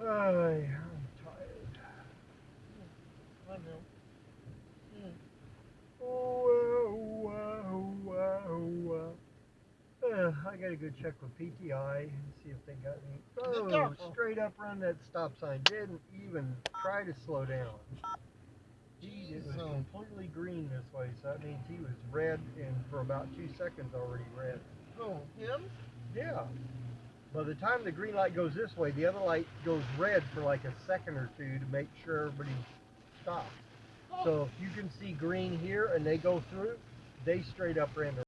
Ay, I'm tired. I know. Mm. Oh. Uh, I gotta go check with PTI and see if they got any. Oh, straight up run that stop sign. Didn't even try to slow down. It was completely green this way, so that means he was red and for about two seconds already red. oh, him? Yeah. By the time the green light goes this way, the other light goes red for like a second or two to make sure everybody stops. So if you can see green here and they go through, they straight up ran the